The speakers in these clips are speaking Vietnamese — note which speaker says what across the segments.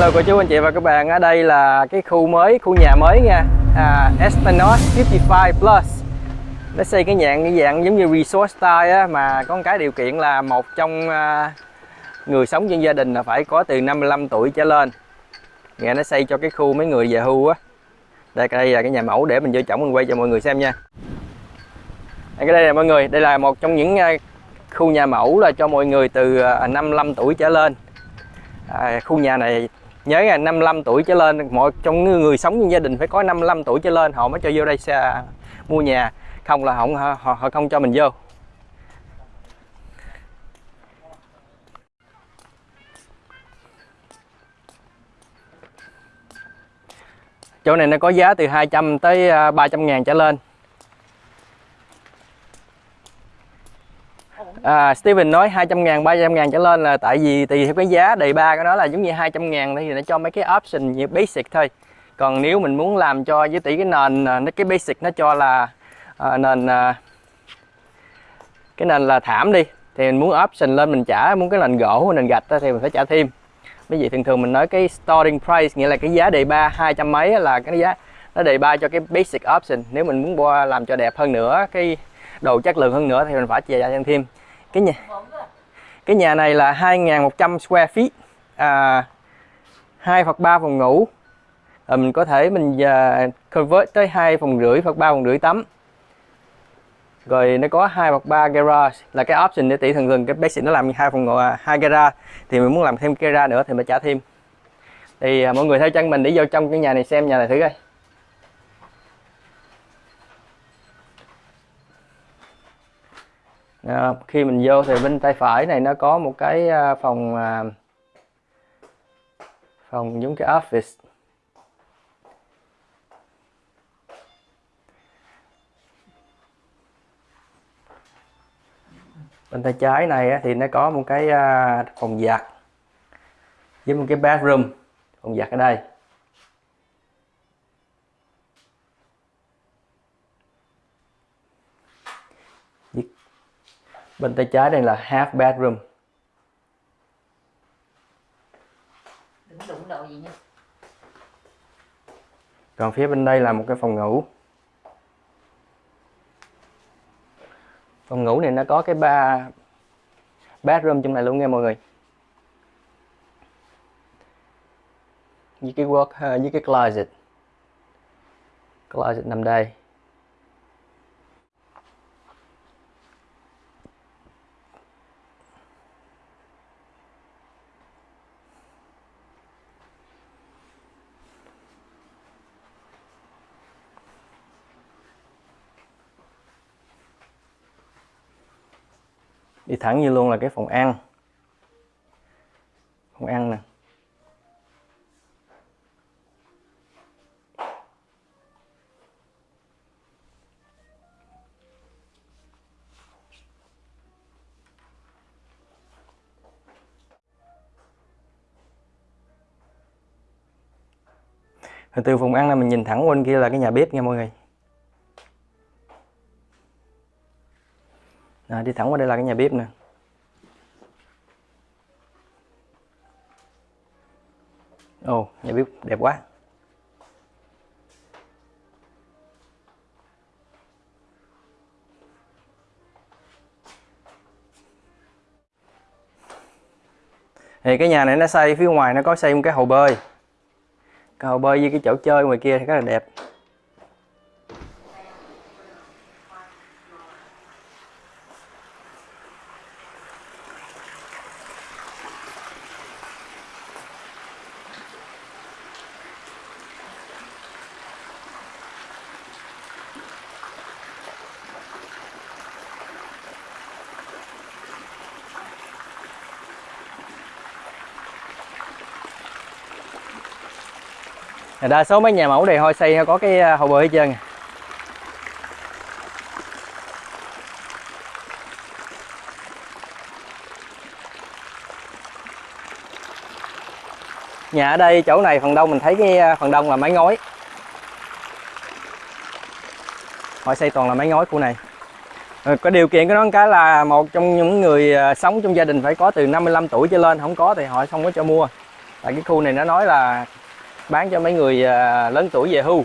Speaker 1: Hello cô chú anh chị và các bạn ở đây là cái khu mới khu nhà mới nha. À, Espanos 55 Plus. Nó xây cái dạng cái dạng giống như resort style á, mà có một cái điều kiện là một trong à, người sống trong gia đình là phải có từ 55 tuổi trở lên. Nghe nó xây cho cái khu mấy người về hưu á. Đây đây là cái nhà mẫu để mình vô trọng mình quay cho mọi người xem nha. Đây, cái đây là mọi người đây là một trong những à, khu nhà mẫu là cho mọi người từ à, 55 tuổi trở lên. À, khu nhà này nhớ là 55 tuổi trở lên mọi trong người, người sống trong gia đình phải có 55 tuổi trở lên họ mới cho vô đây xe mua nhà. Không là họ, họ, họ không cho mình vô. Chỗ này nó có giá từ 200 tới à, 300 ngàn trở lên. À, Steven nói 200 ngàn, 300 ngàn trở lên là tại vì tùy theo cái giá đề ba của nó là giống như 200 ngàn thì nó cho mấy cái option như basic thôi. Còn nếu mình muốn làm cho với tỷ cái nền à, nó cái basic nó cho là à, nền à, cái nền là thảm đi thì mình muốn option lên mình trả muốn cái nền gỗ nền gạch thì mình phải trả thêm. Bởi vì thường thường mình nói cái starting price nghĩa là cái giá đề ba hai trăm mấy là cái giá nó đề ba cho cái basic option. Nếu mình muốn mua làm cho đẹp hơn nữa cái đồ chất lượng hơn nữa thì mình phải trả thêm cái nhà cái nhà này là 2.100 square feet à, 2 hoặc 3 phòng ngủ. À, mình có thể mình uh, convert tới hai phòng rưỡi hoặc ba phòng rưỡi tắm. Rồi nó có hai hoặc ba garage. Là cái option để tỷ thường thường cái basic nó làm hai phòng ngủ à, hai garage. Thì mình muốn làm thêm garage nữa thì mình trả thêm. Thì à, mọi người theo chân mình đi vô trong cái nhà này xem nhà này thử coi. À, khi mình vô thì bên tay phải này nó có một cái à, phòng à, phòng giống cái office. Bên tay trái này thì nó có một cái à, phòng giặt với một cái bathroom. Phòng giặt ở đây. Bên tay trái đây là half bedroom.
Speaker 2: Đừng đụng đồ gì nha.
Speaker 1: Còn phía bên đây là một cái phòng ngủ. Phòng ngủ này nó có cái ba bedroom trong này luôn nha mọi người. Với cái work ờ, với cái closet. Closet nằm đây thẳng như luôn là cái phòng ăn. Phòng ăn nè. Từ phòng ăn là mình nhìn thẳng bên kia là cái nhà bếp nha mọi người. À, đi thẳng qua đây là cái nhà bếp nè. Ồ nhà bếp đẹp quá. Thì cái nhà này nó xây phía ngoài nó có xây một cái hồ bơi. Cái hồ bơi với cái chỗ chơi ngoài kia thì rất là đẹp. Đa số mấy nhà mẫu này thôi xây có cái à, hậu hồ bơi hết trơn à. nhà ở đây, chỗ này, phần đông mình thấy cái à, phần đông là mái ngói. Họ xây toàn là mái ngói khu này. Có điều kiện của nó cái là một trong những người sống trong gia đình phải có từ 55 tuổi trở lên, không có thì họ không có cho mua. Tại cái khu này nó nói là bán cho mấy người à, lớn tuổi về hưu.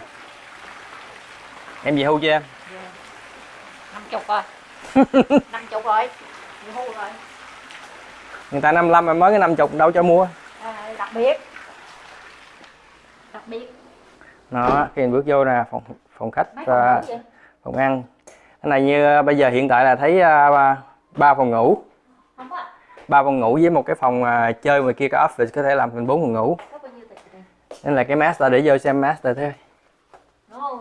Speaker 1: Em về hưu chưa em?
Speaker 2: Năm chục rồi. Năm chục rồi. Đi hưu rồi.
Speaker 1: Người ta 55 em mới cái 50 đâu cho mua.
Speaker 2: À, đặc biệt. Đặc biệt.
Speaker 1: Đó khi mình bước vô nè phòng phòng khách
Speaker 2: phòng vậy?
Speaker 1: phòng ăn. Cái này như à, bây giờ hiện tại là thấy ba- ba phòng ngủ. Ba phòng ngủ với một cái phòng à, chơi ngoài kia có office có thể làm thành bốn phòng ngủ
Speaker 2: có bao nhiêu tiền đây
Speaker 1: nên là cái master để vô xem master thôi.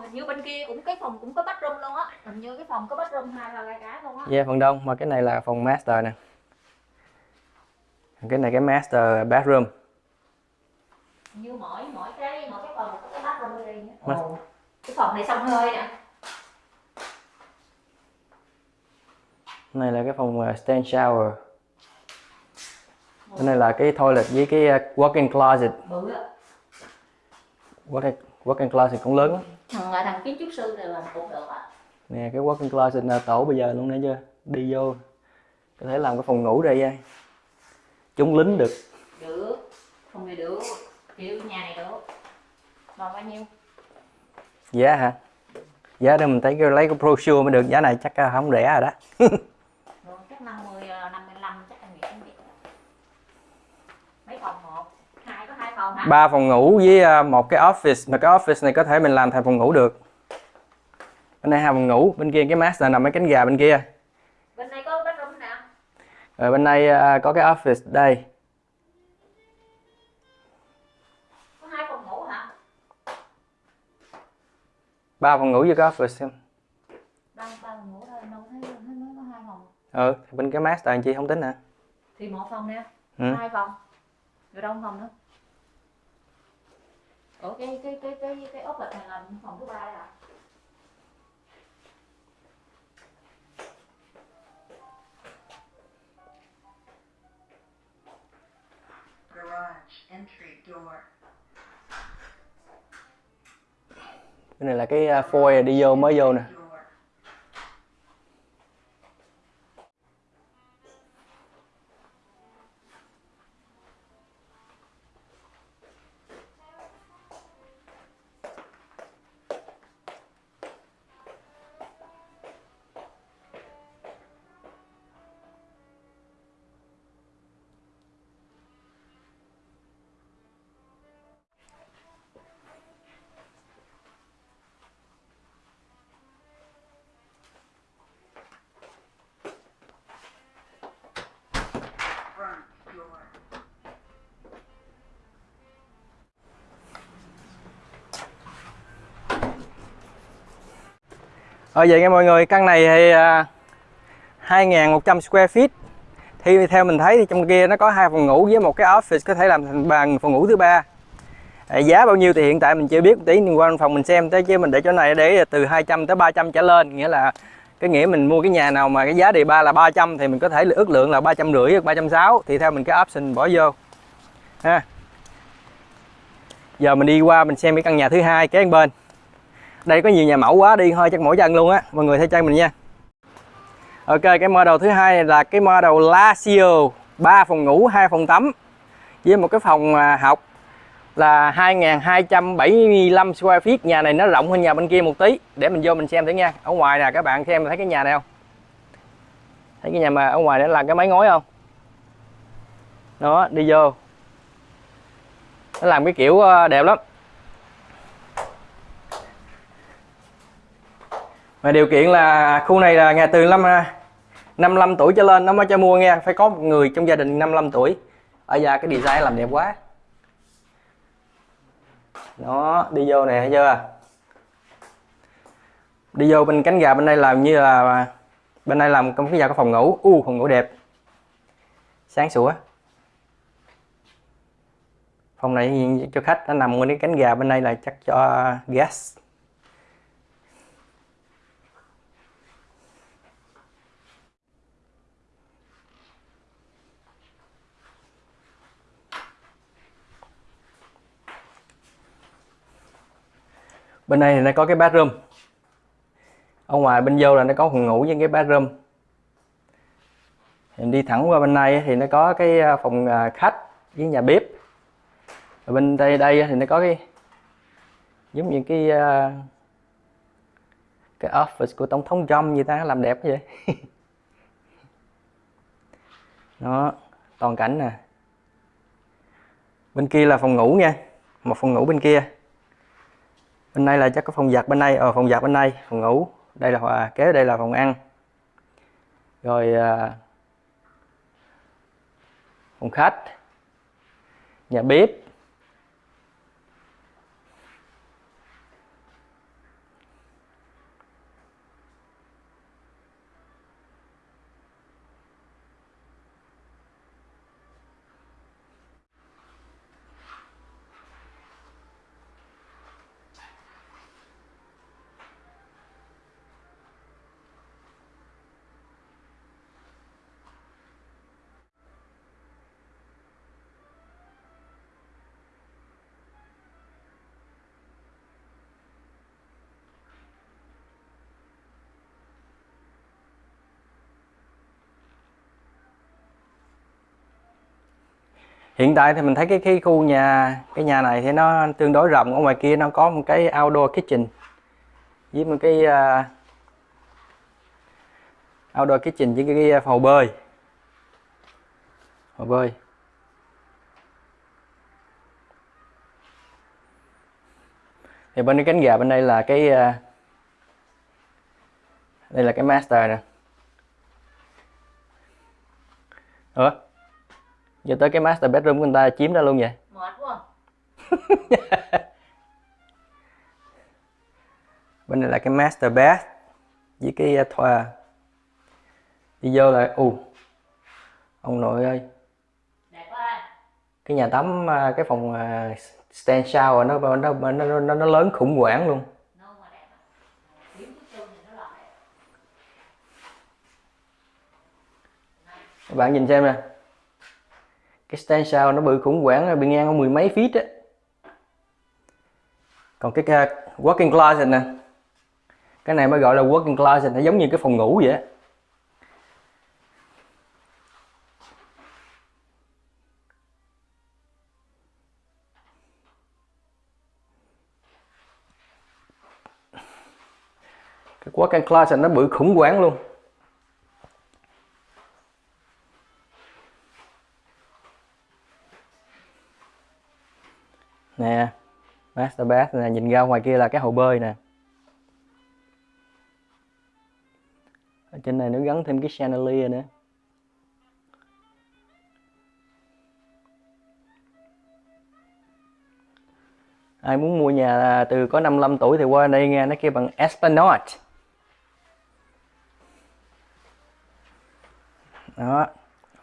Speaker 2: Hình như bên kia cũng cái phòng cũng có bathroom luôn á. Hình như cái phòng có bathroom hai là hai cái luôn á.
Speaker 1: Yeah, phần đông mà cái này là phòng master nè. Cái này cái master bathroom.
Speaker 2: Như mỗi mỗi cái mỗi cái phòng có cái bathroom riêng á. Ồ. cái phòng này xông hơi nè.
Speaker 1: Này là cái phòng à, stand shower. Cái này là cái toilet với cái à, walk-in closet.
Speaker 2: Bự á
Speaker 1: walk-in walk-in closet cũng lớn lắm.
Speaker 2: Thằng à, thằng kiến trúc sư này làm cũng được á
Speaker 1: nè cái walk-in closet là tổ bây giờ luôn nè chưa đi vô có thể làm cái phòng ngủ đây ai chúng lính được.
Speaker 2: Được phòng này được kiểu nhà này được. Còn bao nhiêu?
Speaker 1: Giá hả? Giá đây mình thấy cái lấy cái brochure mới được giá này chắc là không rẻ rồi đó ba phòng ngủ với à, một cái office. Mà cái office này có thể mình làm thành phòng ngủ được. Bên đây hai phòng ngủ bên kia cái master nằm ở cánh gà bên kia.
Speaker 2: Bên đây có bathroom nào?
Speaker 1: Rồi bên đây à, có cái office đây.
Speaker 2: Có hai phòng ngủ hả?
Speaker 1: Ba phòng ngủ với cái office xem.
Speaker 2: Ba ba phòng ngủ thôi đâu thấy thấy nói có hai phòng.
Speaker 1: Ừ bên cái master anh chị không tính hả?
Speaker 2: Thì một phòng nè.
Speaker 1: Ừ.
Speaker 2: hai phòng. Rồi đâu phòng nữa ủa cái cái cái cái cái ốp này là phòng thứ ba đấy hả
Speaker 3: Garage entry door.
Speaker 1: cái này là cái à, foyer đi vô mới vô nè Ờ vậy nghe mọi người, căn này thì à, 2.100 square feet. Thì theo mình thấy thì trong kia nó có hai phòng ngủ với một cái office có thể làm thành bàn phòng ngủ thứ ba. À, giá bao nhiêu thì hiện tại mình chưa biết, tí mình qua phòng mình xem tới chứ mình để chỗ này để từ 200 tới 300 trở lên, nghĩa là cái nghĩa mình mua cái nhà nào mà cái giá đề ba là 300 thì mình có thể ước lượng là 350 hoặc 360 thì theo mình cái option bỏ vô. Ha. Giờ mình đi qua mình xem cái căn nhà thứ hai kế bên đây, có nhiều nhà mẫu quá, đi thôi chắc mỗi chân luôn á. Mọi người theo chân mình nha. Ok, cái model thứ hai là cái model Lazio. 3 phòng ngủ, hai phòng tắm. Với một cái phòng à, học là 2275 square feet. Nhà này nó rộng hơn nhà bên kia một tí. Để mình vô mình xem thử nha. Ở ngoài nè, các bạn xem thấy cái nhà này không? Thấy cái nhà mà ở ngoài đó là cái mái ngói không? Đó, đi vô. Nó làm cái kiểu ờ, đẹp lắm. Mà điều kiện là khu này là nhà từ năm à, 55 tuổi trở lên, nó mới cho mua nghe. Phải có một người trong gia đình 55 tuổi. Ở ra cái design làm đẹp quá. Nó đi vô nè, thấy chưa? Đi vô bên cánh gà, bên đây làm như là, bên đây làm công cái nhà có phòng ngủ. U, phòng ngủ đẹp. Sáng sủa. Phòng này cho khách, nó nằm bên cái cánh gà, bên đây là chắc cho guest bên đây thì nó có cái bathroom. Ở ngoài bên vô là nó có phòng ngủ với cái bathroom. Em đi thẳng qua bên này thì nó có cái à, phòng à, khách với nhà bếp. Ở bên đây đây thì nó có cái, giống như cái à, cái office của tổng thống Trump như ta, làm đẹp vậy. Đó, toàn cảnh nè. Bên kia là phòng ngủ nha, một phòng ngủ bên kia bên đây là chắc có phòng giặt bên đây ở ờ, phòng giặt bên đây phòng ngủ. Đây là à, kế đây là phòng ăn. Rồi à, phòng khách. Nhà bếp. Hiện tại thì mình thấy cái cái khu nhà cái nhà này thì nó tương đối rộng ở ngoài kia nó có một cái outdoor kitchen. Với một cái uh, outdoor kitchen với cái, cái hồ bơi. Hồ bơi. Thì bên cái cánh gà bên đây là cái uh, đây là cái master nè. Ủa? Giờ tới cái master bedroom của người ta chiếm ra luôn vậy?
Speaker 2: Mệt quá
Speaker 1: bên này là cái master bath với cái uh, thoa. Đi vô là ù ông nội ơi.
Speaker 2: Đẹp quá
Speaker 1: cái nhà tắm cái phòng uh, stand shower nó nó nó nó, nó, nó lớn khủng hoảng luôn. Các bạn nhìn xem nè cái stand sau nó bự khủng hoảng bị ngang có mười mấy feet á. Còn cái working closet nè. Cái này mới gọi là working closet, nó giống như cái phòng ngủ vậy á. Cái working closet nó bự khủng hoảng luôn. Nè, master bath nè, nhìn ra ngoài kia là cái hồ bơi nè. Ở trên này nó gắn thêm cái chandelier nữa. Ai muốn mua nhà từ có 55 tuổi thì qua đây nghe, nó kêu bằng Esplanade đó,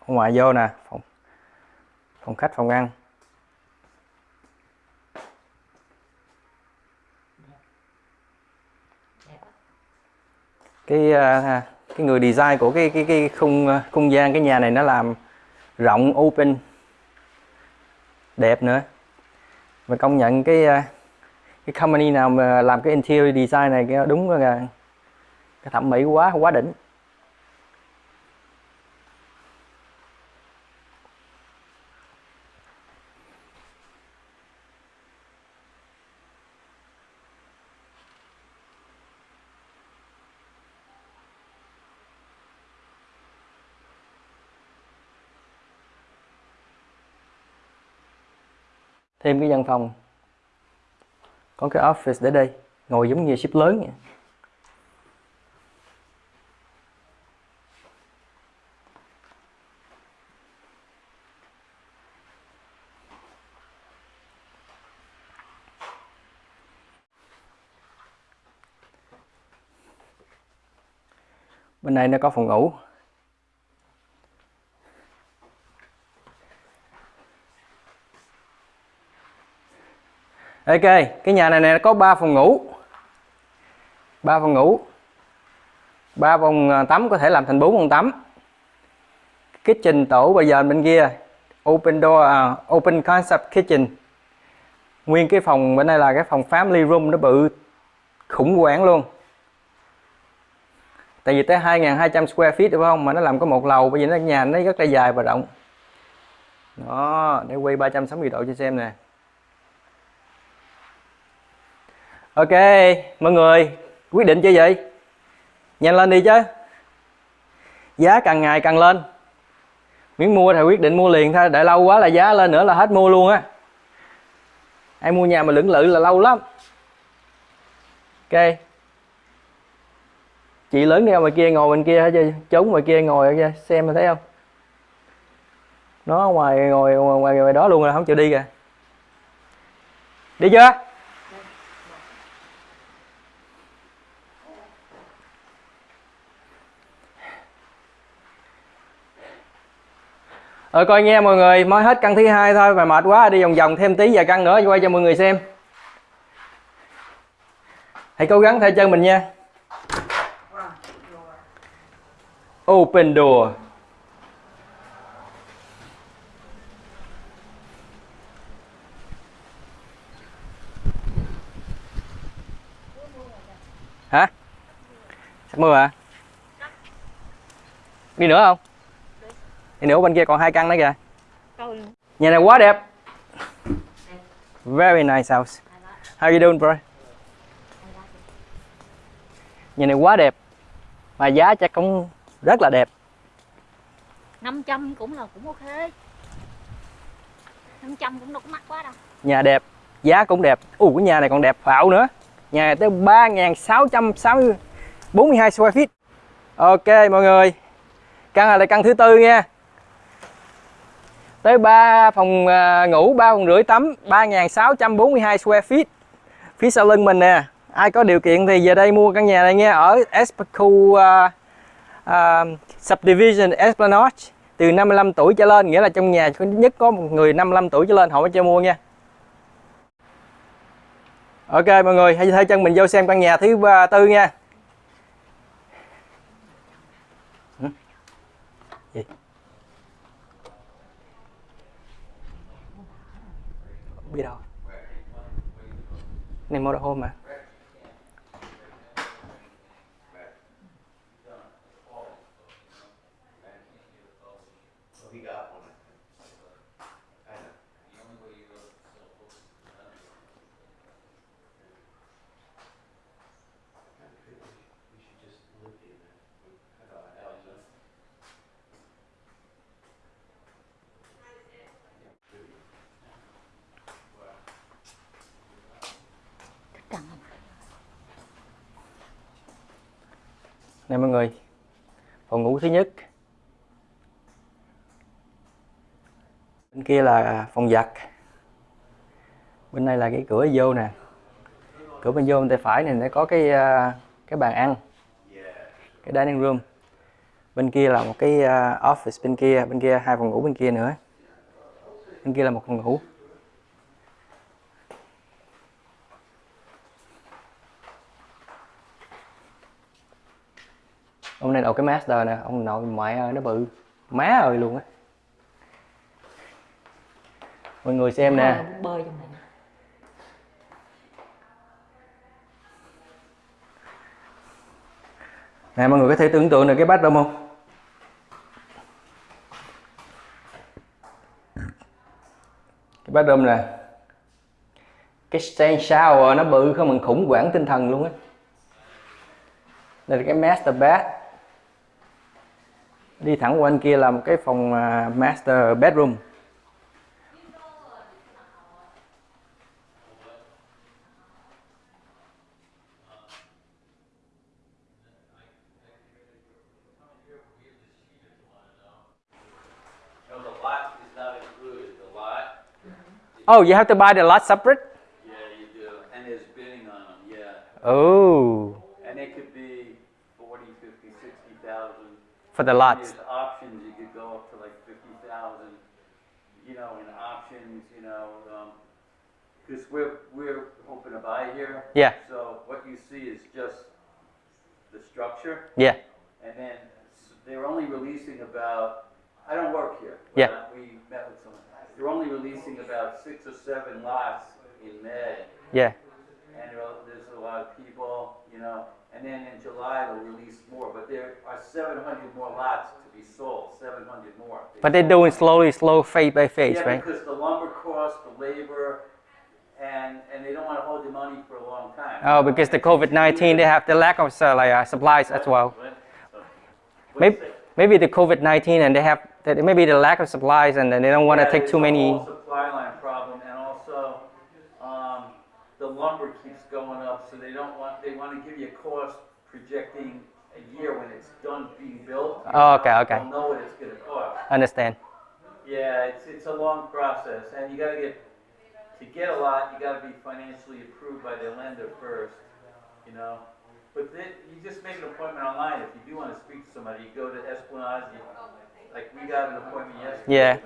Speaker 1: ngoài vô nè, phòng phòng khách, phòng ăn. Cái à, cái người design của cái cái cái khung à, không gian, cái nhà này nó làm rộng, open, đẹp nữa. Và công nhận cái à, cái company nào mà làm cái interior design này, cái đúng là cái thẩm mỹ quá quá đỉnh. Thêm cái văn phòng. Có cái office để đây, ngồi giống như ship lớn vậy. Bên này nó có phòng ngủ. Ok cái nhà này nè có 3 phòng ngủ. Ba phòng ngủ. Ba phòng à, tắm có thể làm thành bốn phòng tắm. Kitchen tổ bây giờ bên kia. Open door à, open concept kitchen. Nguyên cái phòng bên đây là cái phòng family room nó bự khủng hoảng luôn. Tại vì tới 2.200 square feet đúng không? Mà nó làm có một lầu bởi vì nó nhà nó rất là dài và rộng. Đó để quay 360 độ cho xem nè. Ok, mọi người quyết định chưa vậy? Nhanh lên đi chứ. Giá càng ngày càng lên. Miếng mua thì quyết định mua liền thôi, để lâu quá là giá lên nữa là hết mua luôn á. Ai mua nhà mà lưỡng lự là lâu lắm. Ok. Chị lớn đi ngoài kia ngồi bên kia hết chứ, trốn ngoài kia ngồi kia xem mà thấy không? Nó ngoài ngồi ngoài, ngoài, ngoài đó luôn rồi không chịu đi kìa. Đi chưa? Ờ coi nha mọi người, mới hết căn thứ hai thôi mà mệt quá đi vòng vòng thêm tí vài căn nữa quay cho mọi người xem. Hãy cố gắng theo chân mình nha. Open door. Hả? Sắp mưa hả? Đi nữa không? Đi nữa bên kia còn hai căn nữa kìa.
Speaker 2: Coi
Speaker 1: Nhà này quá đẹp. Very nice house. How you doing bro? Nhà này quá đẹp. Mà giá chắc cũng rất là đẹp.
Speaker 2: 500 cũng là cũng ok 500 cũng đâu có mắc quá đâu
Speaker 1: Nhà đẹp, giá cũng đẹp. Ủa cái nhà này còn đẹp phạo nữa. Nhà này tới 3.642 square feet. Ok mọi người. Căn này là căn thứ tư nha. Tới 3 phòng à, ngủ, 3 phòng rưỡi tắm, 3.642 square feet. Phía sau lưng mình nè. Ai có điều kiện thì về đây mua căn nhà này nghe ở Especu uh, à, uh, à, Subdivision Esplanade từ 55 tuổi trở lên nghĩa là trong nhà nhất có một người 55 tuổi trở lên họ mới cho mua nha Ok mọi người hãy theo chân mình vô xem căn nhà thứ tư nha Hử? Gì? Không biết đâu này motorhome mà. Này mọi người, Phòng ngủ thứ nhất. Bên kia là phòng giặt. Bên này là cái cửa vô nè. Cửa bên vô bên tay phải này nó có cái à, cái bàn ăn. Cái dining room. Bên kia là một cái à, office bên kia Bên kia hai phòng ngủ bên kia nữa. Bên kia là một phòng ngủ. Này đậu cái master nè ông nội ngoại ơi nó bự. Má ơi luôn á. Mọi người xem nè.
Speaker 2: Bơi- bơi trong này
Speaker 1: nè mọi người có thể tưởng tượng được cái bathroom không? Cái bathroom nè. Cái stand shower nó bự không bằng khủng hoảng tinh thần luôn á. Đây là cái master bath đi thẳng qua bên kia là một cái phòng à, master bedroom oh you have to buy the lot separate
Speaker 4: yeah, you do, and there's bidding on them, yeah.
Speaker 1: oh
Speaker 4: And it could be forty, fifty, sixty thousand.
Speaker 1: For the lot
Speaker 4: There's options, you could go up to like fifty thousand, you know, in options, you know, um, cause we're, we're hoping to buy here.
Speaker 1: yeah
Speaker 4: So what you see is just the structure,
Speaker 1: yeah
Speaker 4: and then they're only releasing about, I don't work here. but
Speaker 1: Yeah.
Speaker 4: uh, We met with someone, they're only releasing about six or seven lots in May.
Speaker 1: yeah
Speaker 4: And there's a lot of people, you know, and then in July they'll release more, but there are seven hundred more lots to be sold, seven hundred more.
Speaker 1: but they're doing slowly slow phase by phase
Speaker 4: Yeah,
Speaker 1: right
Speaker 4: because the lumber cost, the labor, and and they don't want to hold the money for a long time.
Speaker 1: Oh, because the COVID-19, they have the lack of uh, like uh, supplies as well. Maybe, maybe the COVID-19 and they have that maybe the lack of supplies and then they don't want to take too many.
Speaker 4: Lumber keeps going up, so they don't want, they wanna give you a cost projecting a year when it's done being built.
Speaker 1: Oh, okay, okay.
Speaker 4: They'll know what it's gonna cost.
Speaker 1: Understand?
Speaker 4: Yeah, it's, it's a long process, and you gotta get, to get a lot, you gotta be financially approved by the lender first, you know? But then, you just make an appointment online, if you do wanna speak to somebody, you go to Esplanade, you, like, we got an appointment yesterday.
Speaker 1: Yeah.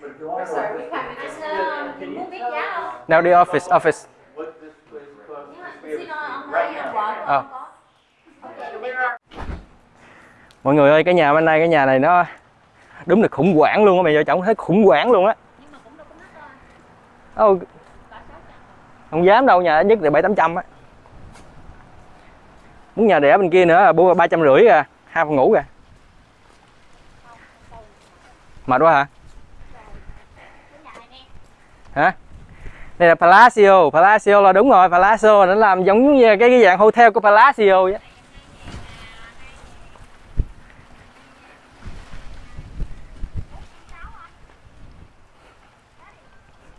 Speaker 4: But if you wanna
Speaker 2: Sorry, we
Speaker 4: this
Speaker 2: can't just um,
Speaker 4: Can you
Speaker 2: move it
Speaker 4: tell.
Speaker 1: Now the office, office.
Speaker 2: Ok,
Speaker 1: Mọi người ơi, cái nhà bên đây, cái nhà này nó đúng là khủng hoảng luôn á, mày vợ chồng thấy khủng hoảng luôn á.
Speaker 2: Nhưng mà cũng đâu có mắc đâu.
Speaker 1: Ô,
Speaker 2: Cả sáu trăm.
Speaker 1: không dám đâu, nhà ít nhất là bảy tám trăm á. Muốn nhà đẻ bên kia nữa là ba trăm rưỡi à, hai phòng ngủ kìa. Mệt quá hả?
Speaker 2: Cái nhà này nè.
Speaker 1: Hả? Đây là Palacio, Palacio là đúng rồi, Palacio nó làm giống như cái, cái dạng hotel của Palacio vậy.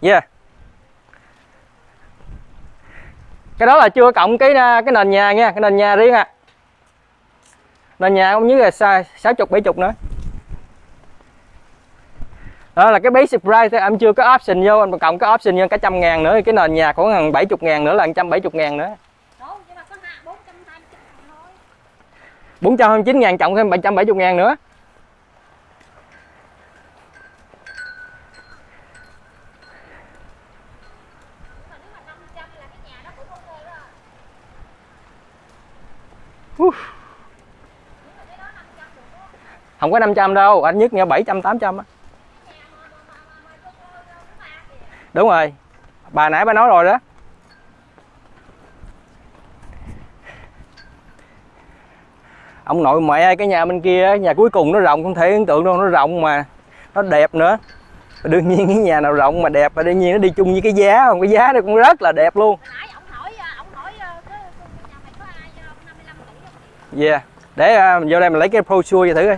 Speaker 1: Yeah. Cái đó là chưa cộng cái à, cái nền nhà nha, cái nền nhà riêng à. Nền nhà cũng như là xa 60 70 nữa. Đó là cái basic price anh chưa có option vô, anh cộng cái option vô cả trăm ngàn nữa, cái nền nhà khoảng gần 70 ngàn nữa là 170 ngàn nữa.
Speaker 2: Đâu, nhưng mà có hạ 420 thôi.
Speaker 1: 429 ngàn cộng thêm 770 ngàn nữa.
Speaker 2: Nhưng mà nếu mà 500 là cái nhà nó cũng ok đó.
Speaker 1: Uf.
Speaker 2: Nhưng mà cái đó 500 được đó.
Speaker 1: Không có 500 đâu, anh nhất nghe 700 800 á. Đúng rồi. Bà nãy bà nói rồi đó. Ông nội mẹ ơi, cái nhà bên kia, nhà cuối cùng nó rộng không thể tưởng tượng đâu, nó rộng mà nó đẹp nữa. Đương nhiên cái nhà nào rộng mà đẹp và đương nhiên nó đi chung với cái giá không, cái giá nó cũng rất là đẹp luôn.
Speaker 2: Hồi nãy ông hỏi ông hỏi cái cái nhà mày có ai 55 tỷ không?
Speaker 1: Yeah. Để à, mình vô đây mình lấy cái brochure cho thử coi.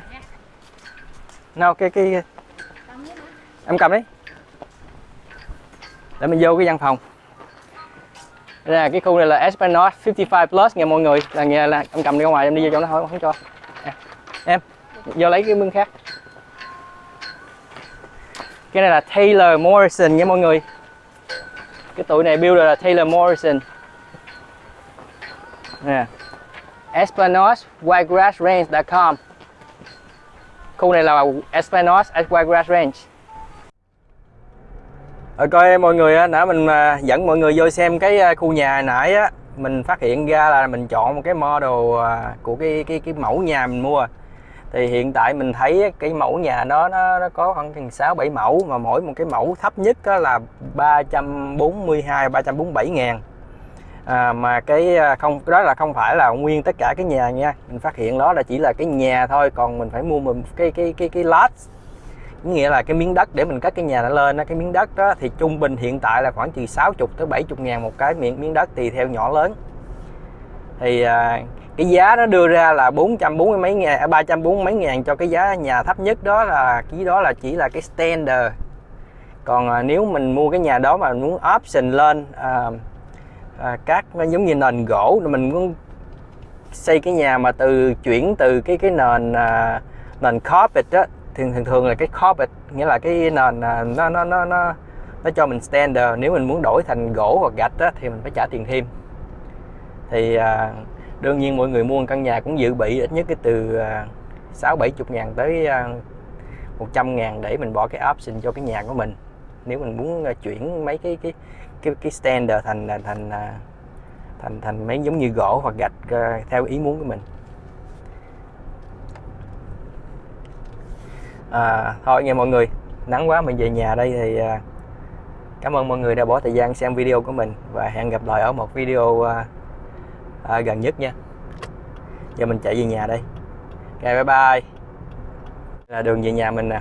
Speaker 1: Nào cái cái em cầm đi. Để mình vô cái văn phòng. Đây là cái khu này là Esplanade 55 plus nha mọi người. Là nghe là em cầm đi ra ngoài, em đi vô trong nó thôi, không cho. Em, vô lấy cái mương khác. Cái này là Taylor Morrison nha mọi người. Cái tụi này build là Taylor Morrison. Nè. Esplanade whitegrassrange.com Khu này là Esplanade at Whitegrass Range rồi coi mọi người nãy mình à, dẫn mọi người vô xem cái à, khu nhà nãy á Mình phát hiện ra là mình chọn một cái model à, của cái cái cái mẫu nhà mình mua. Thì hiện tại mình thấy cái mẫu nhà đó nó, nó có khoảng chừng 6 7 mẫu mà mỗi một cái mẫu thấp nhất đó là 342 347 ngàn. À, mà cái không đó là không phải là nguyên tất cả cái nhà nha. Mình phát hiện đó là chỉ là cái nhà thôi còn mình phải mua mình cái cái cái cái lot nghĩa là cái miếng đất để mình cất cái nhà nó lên đó. cái miếng đất đó thì trung bình hiện tại là khoảng từ 60 tới 70 ngàn một cái miếng miếng đất tùy theo nhỏ lớn thì à, cái giá nó đưa ra là 440 mấy ngàn à, 340 mấy ngàn cho cái giá nhà thấp nhất đó là cái đó là chỉ là cái standard còn à, nếu mình mua cái nhà đó mà muốn option lên à, à, các nó giống như nền gỗ mình muốn xây cái nhà mà từ chuyển từ cái cái nền à, nền carpet đó thường thường thường là cái carpet nghĩa là cái nền à, nó nó nó nó nó cho mình standard. Nếu mình muốn đổi thành gỗ hoặc gạch á thì mình phải trả tiền thêm. Thì à, đương nhiên mọi người mua một căn nhà cũng dự bị ít nhất cái từ à, sáu bảy chục ngàn tới à, một 100 ngàn để mình bỏ cái option cho cái nhà của mình. Nếu mình muốn chuyển mấy cái cái cái cái standard thành thành thành thành thành mấy giống như gỗ hoặc gạch theo ý muốn của mình. à, thôi nghe mọi người nắng quá mình về nhà đây thì à, cảm ơn mọi người đã bỏ thời gian xem video của mình và hẹn gặp lại ở một video à, à, gần nhất nha. Giờ mình chạy về nhà đây. Ok bye bye. Là đường về nhà mình nè.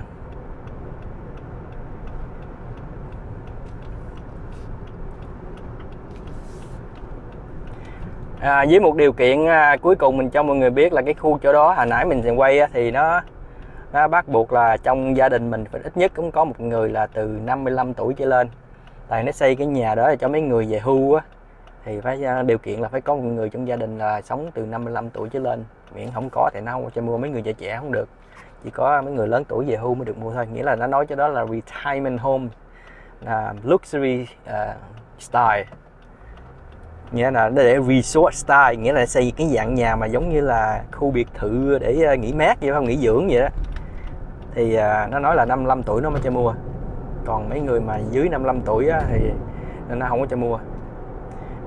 Speaker 1: À, với một điều kiện à, cuối cùng mình cho mọi người biết là cái khu chỗ đó hồi nãy mình quay á, thì nó nó bắt buộc là trong gia đình mình phải ít nhất cũng có một người là từ 55 tuổi trở lên. Tại nó xây cái nhà đó là cho mấy người về hưu á thì phải à, điều kiện là phải có một người trong gia đình là sống từ 55 tuổi trở lên. Miễn không có thì nó không cho mua mấy người trẻ trẻ không được. Chỉ có mấy người lớn tuổi về hưu mới được mua thôi. Nghĩa là nó nói cho đó là retirement home là luxury uh, style. Nghĩa là nó để resort style nghĩa là xây cái dạng nhà mà giống như là khu biệt thự để à, nghỉ mát vậy không nghỉ dưỡng vậy đó thì à, nó nói là 55 tuổi nó mới cho mua. Còn mấy người mà dưới 55 tuổi á, thì nó không có cho mua.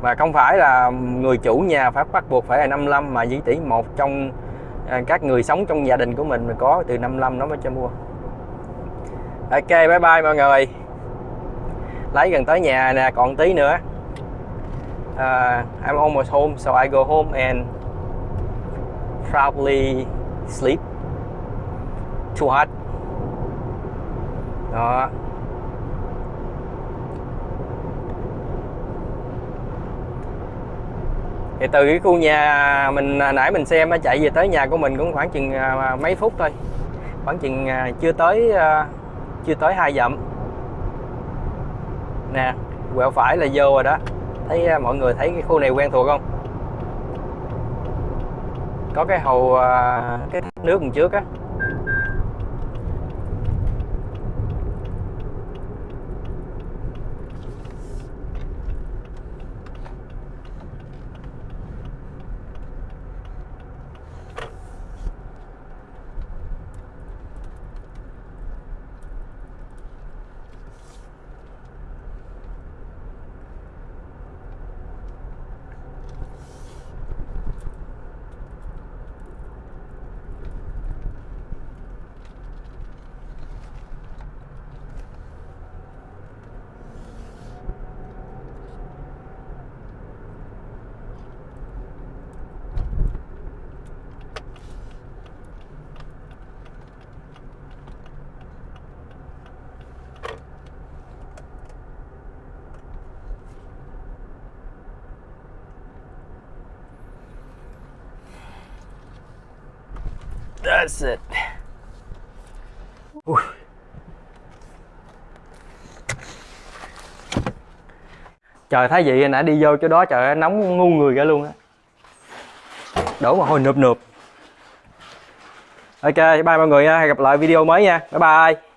Speaker 1: Và không phải là người chủ nhà phải bắt buộc phải là 55 mà chỉ tỷ một trong à, các người sống trong gia đình của mình mà có từ 55 nó mới cho mua. Ok bye bye mọi người. Lấy gần tới nhà nè còn tí nữa. Uh, I'm almost home so I go home and probably sleep too hot đó. Thì từ cái khu nhà mình à, nãy mình xem nó chạy về tới nhà của mình cũng khoảng chừng à, mấy phút thôi. Khoảng chừng à, chưa tới chưa tới hai dặm. Nè, quẹo phải là vô rồi đó. Thấy mọi người thấy cái khu này quen thuộc không? Có cái hồ cái thác nước đằng trước á. That's it. Ui. Trời thấy vậy nãy đi vô chỗ đó trời nóng ngu người ra luôn á. Đổ mà hồi nụp nụp. Ok, bye mọi người nha, hẹn gặp lại video mới nha. Bye bye.